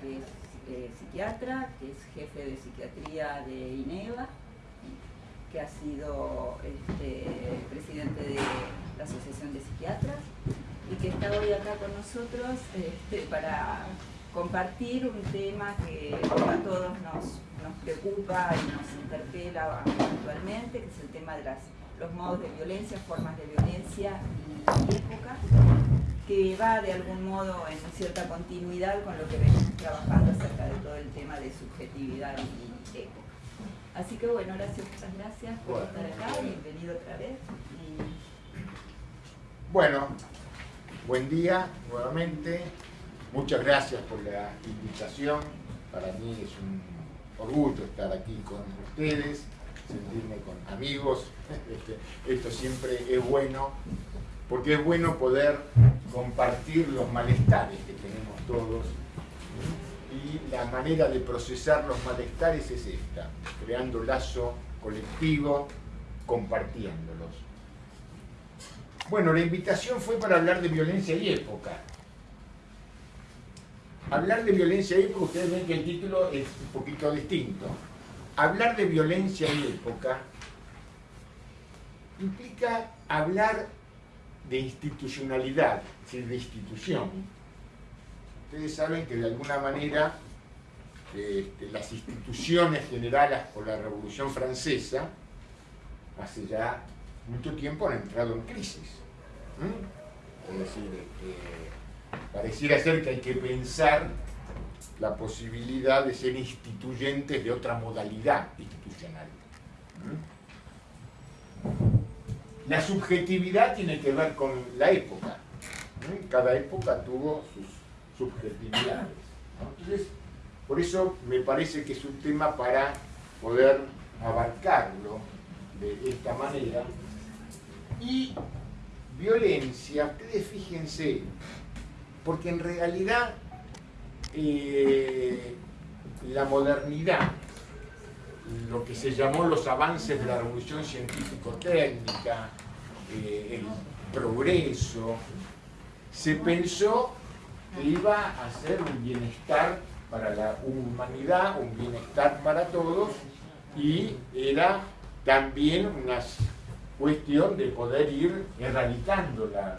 Que es eh, psiquiatra, que es jefe de psiquiatría de INEVA, que ha sido este, presidente de la Asociación de Psiquiatras y que está hoy acá con nosotros este, para compartir un tema que a todos nos, preocupa y nos interpela actualmente, que es el tema de los modos de violencia, formas de violencia y, y época, que va de algún modo en cierta continuidad con lo que venimos trabajando acerca de todo el tema de subjetividad y época. Así que bueno, gracias, muchas gracias por estar acá, bienvenido otra vez. Bueno, buen día nuevamente, muchas gracias por la invitación, para mí es un orgullo estar aquí con ustedes, sentirme con amigos, este, esto siempre es bueno, porque es bueno poder compartir los malestares que tenemos todos y la manera de procesar los malestares es esta, creando lazo colectivo, compartiéndolos. Bueno, la invitación fue para hablar de violencia y época. Hablar de violencia y época, ustedes ven que el título es un poquito distinto. Hablar de violencia y época implica hablar de institucionalidad, es decir, de institución ustedes saben que de alguna manera este, las instituciones generadas por la Revolución Francesa hace ya mucho tiempo han entrado en crisis. Es decir, este, pareciera ser que hay que pensar la posibilidad de ser instituyentes de otra modalidad institucional. La subjetividad tiene que ver con la época. Cada época tuvo sus subjetividades. Entonces, por eso me parece que es un tema para poder abarcarlo de esta manera. Y violencia, ustedes fíjense, porque en realidad eh, la modernidad, lo que se llamó los avances de la revolución científico-técnica, eh, el progreso, se pensó iba a ser un bienestar para la humanidad, un bienestar para todos, y era también una cuestión de poder ir erradicando la,